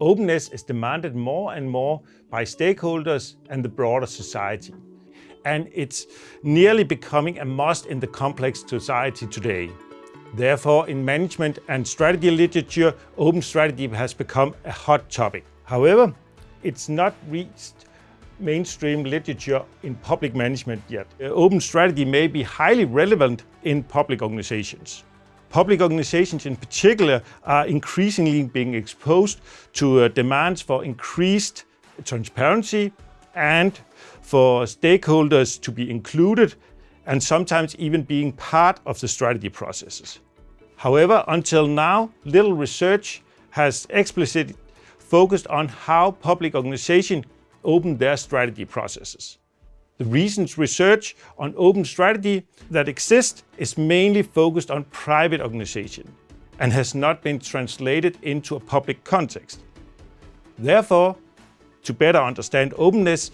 Openness is demanded more and more by stakeholders and the broader society. And it's nearly becoming a must in the complex society today. Therefore, in management and strategy literature, open strategy has become a hot topic. However, it's not reached mainstream literature in public management yet. Open strategy may be highly relevant in public organizations. Public organizations in particular are increasingly being exposed to uh, demands for increased transparency and for stakeholders to be included and sometimes even being part of the strategy processes. However, until now, little research has explicitly focused on how public organizations open their strategy processes. The recent research on open strategy that exists is mainly focused on private organization and has not been translated into a public context. Therefore, to better understand openness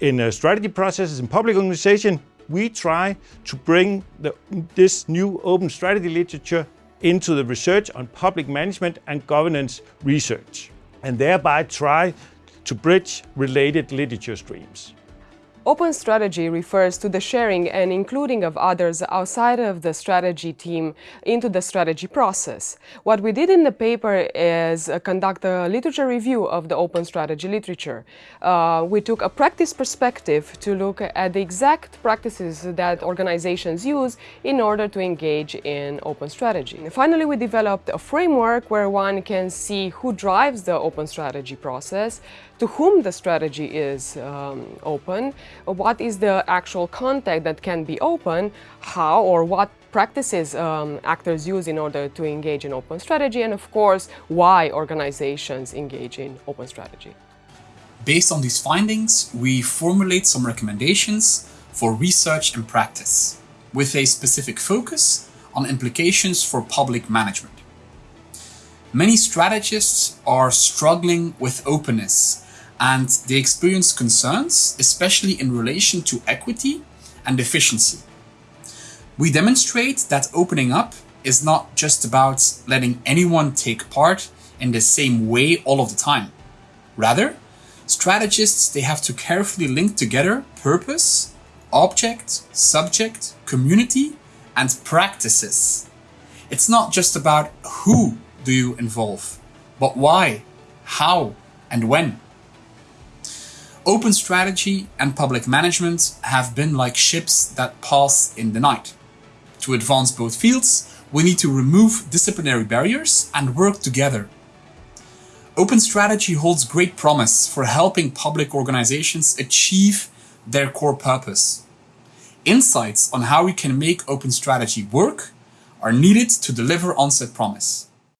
in uh, strategy processes in public organization, we try to bring the, this new open strategy literature into the research on public management and governance research, and thereby try to bridge related literature streams. Open strategy refers to the sharing and including of others outside of the strategy team into the strategy process. What we did in the paper is uh, conduct a literature review of the open strategy literature. Uh, we took a practice perspective to look at the exact practices that organizations use in order to engage in open strategy. Finally, we developed a framework where one can see who drives the open strategy process, to whom the strategy is um, open, what is the actual contact that can be open, how or what practices um, actors use in order to engage in open strategy, and of course, why organizations engage in open strategy. Based on these findings, we formulate some recommendations for research and practice, with a specific focus on implications for public management. Many strategists are struggling with openness and they experience concerns, especially in relation to equity and efficiency. We demonstrate that opening up is not just about letting anyone take part in the same way all of the time. Rather, strategists, they have to carefully link together purpose, object, subject, community, and practices. It's not just about who do you involve, but why, how, and when. Open strategy and public management have been like ships that pass in the night. To advance both fields, we need to remove disciplinary barriers and work together. Open strategy holds great promise for helping public organizations achieve their core purpose. Insights on how we can make open strategy work are needed to deliver on said promise.